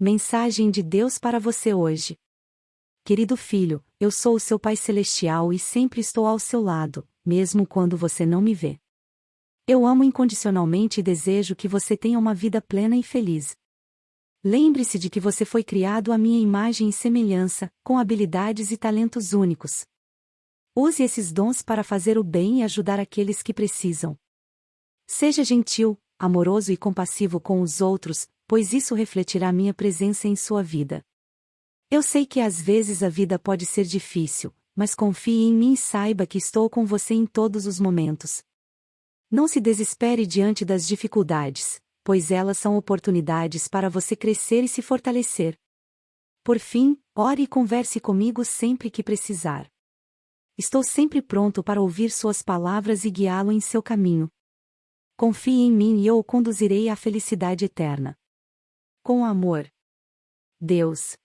Mensagem de Deus para você hoje. Querido filho, eu sou o seu Pai Celestial e sempre estou ao seu lado, mesmo quando você não me vê. Eu amo incondicionalmente e desejo que você tenha uma vida plena e feliz. Lembre-se de que você foi criado à minha imagem e semelhança, com habilidades e talentos únicos. Use esses dons para fazer o bem e ajudar aqueles que precisam. Seja gentil, amoroso e compassivo com os outros, pois isso refletirá minha presença em sua vida. Eu sei que às vezes a vida pode ser difícil, mas confie em mim e saiba que estou com você em todos os momentos. Não se desespere diante das dificuldades, pois elas são oportunidades para você crescer e se fortalecer. Por fim, ore e converse comigo sempre que precisar. Estou sempre pronto para ouvir suas palavras e guiá-lo em seu caminho. Confie em mim e eu o conduzirei à felicidade eterna. Com amor. Deus.